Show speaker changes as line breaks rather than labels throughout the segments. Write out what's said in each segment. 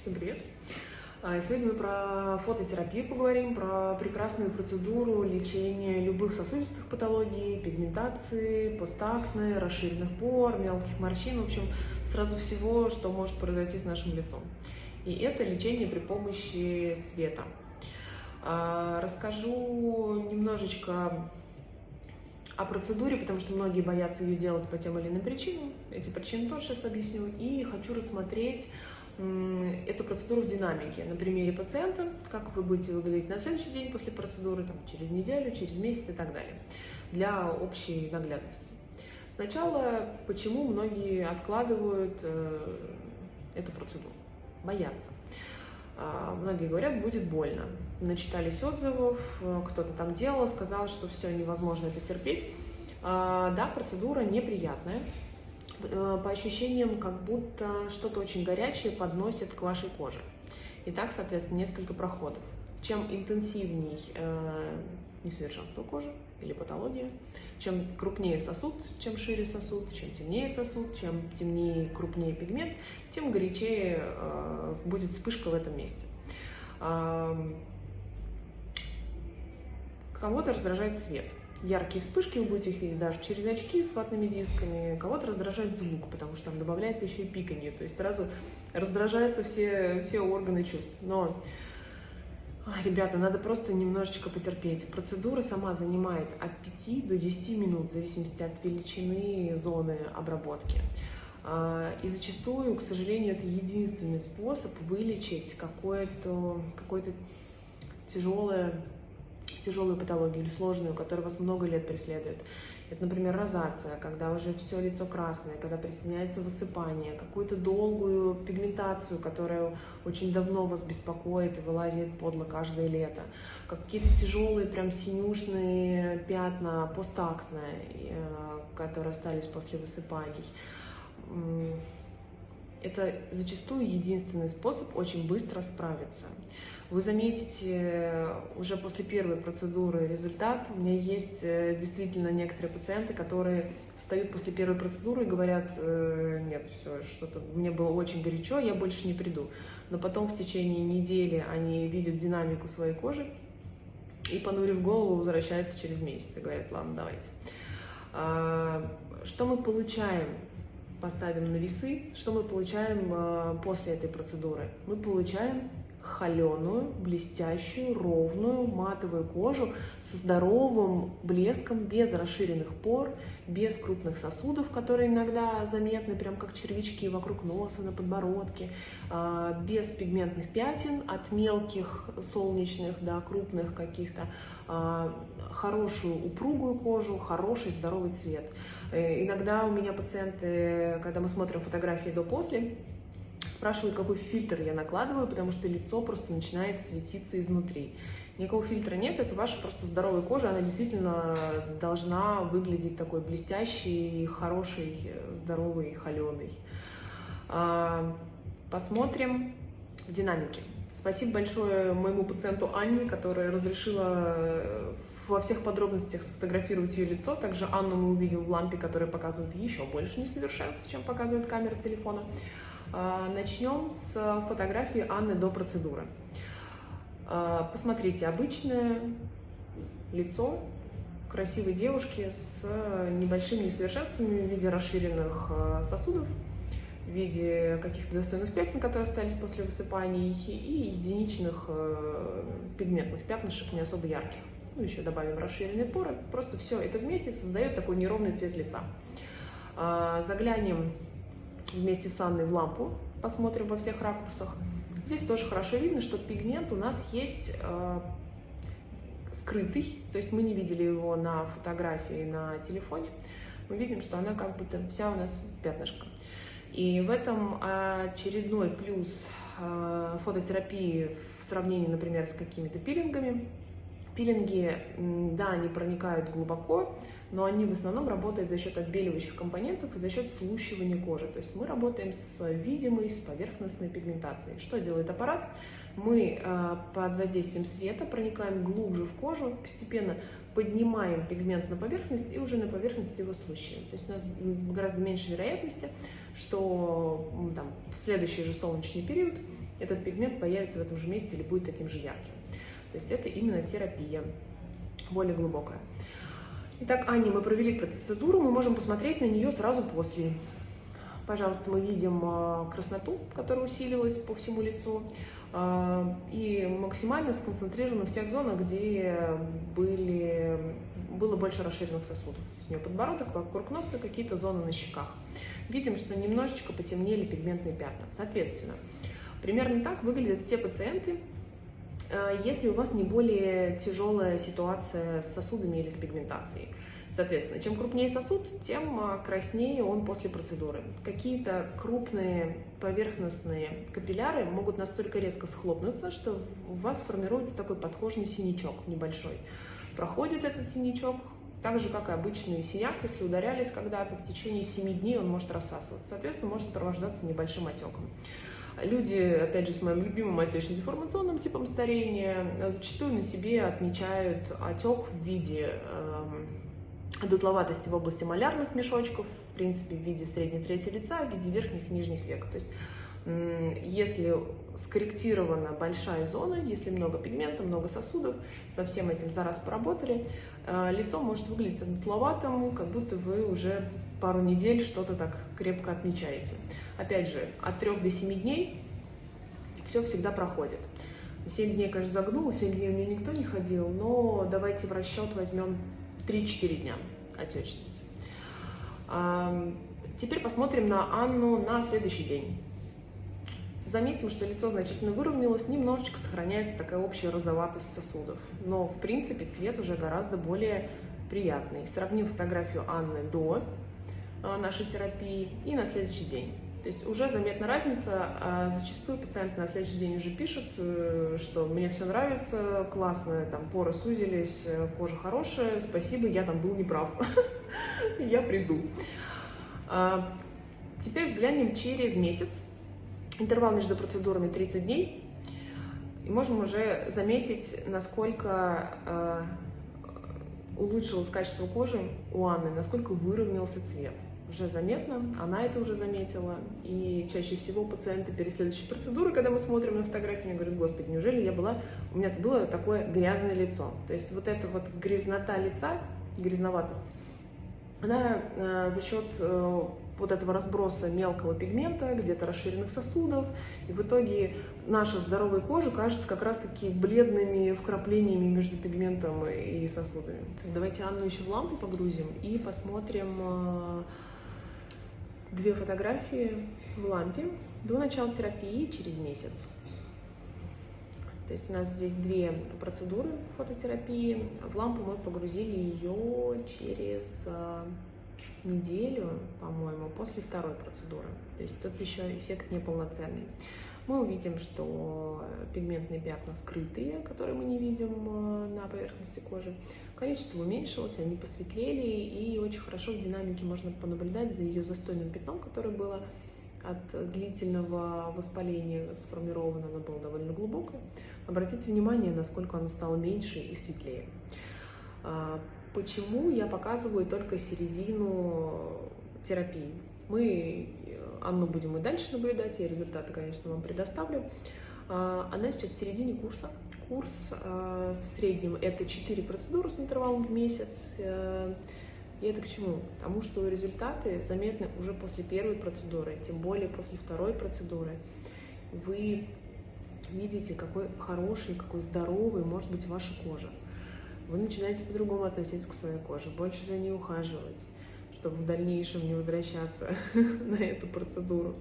Всем привет! А, сегодня мы про фототерапию поговорим, про прекрасную процедуру лечения любых сосудистых патологий, пигментации, постакне, расширенных пор, мелких морщин, в общем, сразу всего, что может произойти с нашим лицом. И это лечение при помощи света. А, расскажу немножечко о процедуре, потому что многие боятся ее делать по тем или иным причинам. Эти причины тоже сейчас объясню. И хочу рассмотреть эту процедуру в динамике на примере пациента, как вы будете выглядеть на следующий день после процедуры, там, через неделю, через месяц и так далее, для общей наглядности. Сначала, почему многие откладывают э, эту процедуру? Боятся. А, многие говорят, будет больно. Начитались отзывов, кто-то там делал, сказал, что все, невозможно это терпеть. А, да, процедура неприятная. Э, по ощущениям, как будто что-то очень горячее подносит к вашей коже. И так, соответственно, несколько проходов. Чем интенсивней э, несовершенство кожи или патология, чем крупнее сосуд, чем шире сосуд, чем темнее сосуд, чем темнее, крупнее пигмент, тем горячее э, будет вспышка в этом месте. Э, кого-то раздражает свет. Яркие вспышки вы будете их видеть даже через очки с ватными дисками. Кого-то раздражает звук, потому что там добавляется еще и пиканье. То есть сразу раздражаются все, все органы чувств. Но Ребята, надо просто немножечко потерпеть. Процедура сама занимает от 5 до 10 минут, в зависимости от величины зоны обработки. А, и зачастую, к сожалению, это единственный способ вылечить какое-то какое тяжелое тяжелую патологию или сложную, которая вас много лет преследует. Это, например, розация, когда уже все лицо красное, когда присоединяется высыпание, какую-то долгую пигментацию, которая очень давно вас беспокоит и вылазит подло каждое лето, какие-то тяжелые прям синюшные пятна постактные, э, которые остались после высыпаний. Это зачастую единственный способ очень быстро справиться. Вы заметите уже после первой процедуры результат. У меня есть э, действительно некоторые пациенты, которые встают после первой процедуры и говорят, э, нет, все, что-то мне было очень горячо, я больше не приду. Но потом в течение недели они видят динамику своей кожи и, понурив голову, возвращаются через месяц и говорят, ладно, давайте. А, что мы получаем? Поставим на весы. Что мы получаем э, после этой процедуры? Мы получаем холеную, блестящую, ровную матовую кожу со здоровым блеском, без расширенных пор, без крупных сосудов, которые иногда заметны, прям как червячки вокруг носа, на подбородке, а, без пигментных пятен, от мелких солнечных до крупных каких-то, а, хорошую упругую кожу, хороший здоровый цвет. Э, иногда у меня пациенты, когда мы смотрим фотографии до-после, спрашивают, какой фильтр я накладываю, потому что лицо просто начинает светиться изнутри. Никакого фильтра нет, это ваша просто здоровая кожа, она действительно должна выглядеть такой блестящей, хорошей, здоровой, холеной. А, посмотрим в динамике. Спасибо большое моему пациенту Анне, которая разрешила э, во всех подробностях сфотографировать ее лицо. Также Анну мы увидим в лампе, которая показывает еще больше несовершенств, чем показывает камера телефона. А, начнем с фотографии Анны до процедуры. А, посмотрите, обычное лицо красивой девушки с небольшими несовершенствами в виде расширенных а, сосудов, в виде каких-то достойных пятен, которые остались после высыпаний, и единичных пигментных пятнышек, не особо ярких. Ну, еще добавим расширенные поры. Просто все это вместе создает такой неровный цвет лица. Заглянем вместе с Анной в лампу, посмотрим во всех ракурсах. Здесь тоже хорошо видно, что пигмент у нас есть э, скрытый, то есть мы не видели его на фотографии на телефоне. Мы видим, что она как будто вся у нас в пятнышко. И в этом очередной плюс э, фототерапии в сравнении, например, с какими-то пилингами. Пилинги, да, они проникают глубоко, но они в основном работают за счет отбеливающих компонентов и за счет слущивания кожи. То есть мы работаем с видимой, с поверхностной пигментацией. Что делает аппарат? Мы э, под воздействием света проникаем глубже в кожу, постепенно поднимаем пигмент на поверхность и уже на поверхности его слущиваем. То есть у нас гораздо меньше вероятности, что там, в следующий же солнечный период этот пигмент появится в этом же месте или будет таким же ярким. То есть это именно терапия, более глубокая. Итак, Аня, мы провели процедуру, мы можем посмотреть на нее сразу после. Пожалуйста, мы видим а, красноту, которая усилилась по всему лицу, а, и максимально сконцентрирована в тех зонах, где были, было больше расширенных сосудов. То есть у нее подбородок, вокруг носа, какие-то зоны на щеках. Видим, что немножечко потемнели пигментные пятна. Соответственно, примерно так выглядят все пациенты, если у вас не более тяжелая ситуация с сосудами или с пигментацией. Соответственно, чем крупнее сосуд, тем а, краснее он после процедуры. Какие-то крупные поверхностные капилляры могут настолько резко схлопнуться, что у вас формируется такой подкожный синячок небольшой. Проходит этот синячок, так же, как и обычный синяк, если ударялись когда-то, в течение 7 дней он может рассасываться. Соответственно, может сопровождаться небольшим отеком. Люди, опять же, с моим любимым отечно-деформационным типом старения, зачастую на себе отмечают отек в виде э, дутловатости в области малярных мешочков, в принципе, в виде средней трети лица, в виде верхних и нижних век. То есть если скорректирована большая зона, если много пигмента, много сосудов, со всем этим за раз поработали, э, лицо может выглядеть дутловатым, как будто вы уже пару недель что-то так крепко отмечаете. Опять же, от 3 до 7 дней все всегда проходит. 7 дней, конечно, загнул, 7 дней у меня никто не ходил, но давайте в расчет возьмем 3-4 дня отечности. Теперь посмотрим на Анну на следующий день. Заметим, что лицо значительно выровнялось, немножечко сохраняется такая общая розоватость сосудов. Но, в принципе, цвет уже гораздо более приятный. Сравним фотографию Анны до а, нашей терапии и на следующий день. То есть уже заметна разница, а зачастую пациенты на следующий день уже пишут, э, что мне все нравится, классно, там поры сузились, э, кожа хорошая, спасибо, я там был неправ, я приду. А, теперь взглянем через месяц, интервал между процедурами 30 дней, и можем уже заметить, насколько а, улучшилось качество кожи у Анны, насколько выровнялся цвет уже заметно, она это уже заметила. И чаще всего пациенты перед следующей процедурой, когда мы смотрим на фотографию, они говорят, господи, неужели я была, у меня было такое грязное лицо. То есть вот эта вот грязнота лица, грязноватость, она э, за счет э, вот этого разброса мелкого пигмента, где-то расширенных сосудов, и в итоге наша здоровая кожа кажется как раз-таки бледными вкраплениями между пигментом и сосудами. Давайте Анну еще в лампу погрузим и посмотрим э, две фотографии в лампе до начала терапии через месяц. То есть у нас здесь две процедуры фототерапии. В лампу мы погрузили ее через а, неделю, по-моему, после второй процедуры. То есть тут еще эффект неполноценный. Мы увидим, что пигментные пятна скрытые, которые мы не видим а, на поверхности кожи. Количество уменьшилось, они посветлели, и очень хорошо в динамике можно понаблюдать за ее застойным пятном, которое было от длительного воспаления сформировано, оно было довольно глубокое. Обратите внимание, насколько оно стало меньше и светлее. Почему я показываю только середину терапии? Мы Анну будем и дальше наблюдать, я результаты, конечно, вам предоставлю. А, она сейчас в середине курса, курс э, в среднем это 4 процедуры с интервалом в месяц. Э, и это к чему? К тому, что результаты заметны уже после первой процедуры, тем более после второй процедуры. Вы видите, какой хороший, какой здоровый может быть ваша кожа. Вы начинаете по-другому относиться к своей коже, больше за ней ухаживать, чтобы в дальнейшем не возвращаться на эту процедуру.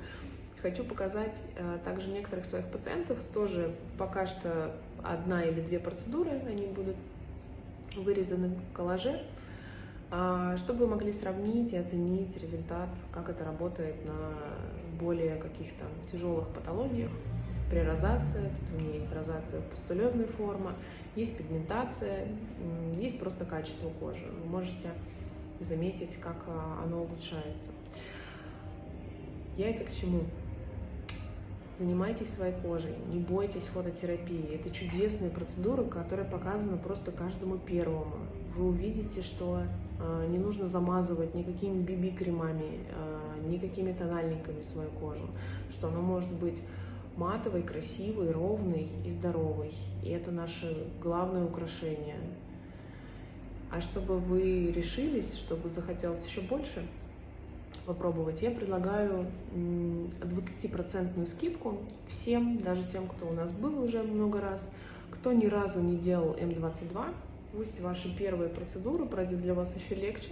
Хочу показать э, также некоторых своих пациентов, тоже пока что одна или две процедуры, они будут вырезаны в коллаже, э, чтобы вы могли сравнить и оценить результат, как это работает на более каких-то тяжелых патологиях. При розации, тут у меня есть розация пустулезной формы, есть пигментация, есть просто качество кожи. Вы можете заметить, как э, оно улучшается. Я это к чему? Занимайтесь своей кожей, не бойтесь фототерапии. Это чудесная процедура, которая показана просто каждому первому. Вы увидите, что э, не нужно замазывать никакими BB-кремами, э, никакими тональниками свою кожу, что она может быть матовый, красивый, ровный и здоровый. И это наше главное украшение. А чтобы вы решились, чтобы захотелось еще больше попробовать, я предлагаю 20% скидку всем, даже тем, кто у нас был уже много раз, кто ни разу не делал М22, пусть ваши первые процедуры пройдет для вас еще легче.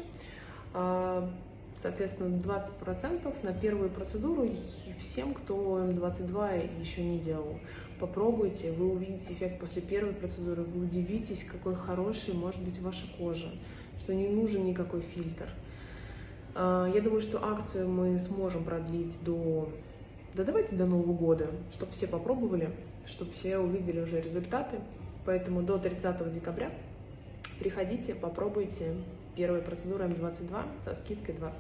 Соответственно, 20% на первую процедуру и всем, кто М22 еще не делал. Попробуйте, вы увидите эффект после первой процедуры, вы удивитесь, какой хороший может быть ваша кожа, что не нужен никакой фильтр. А, я думаю, что акцию мы сможем продлить до, да давайте до Нового года, чтобы все попробовали, чтобы все увидели уже результаты. Поэтому до 30 декабря приходите, попробуйте первая процедура М22 со скидкой 20%.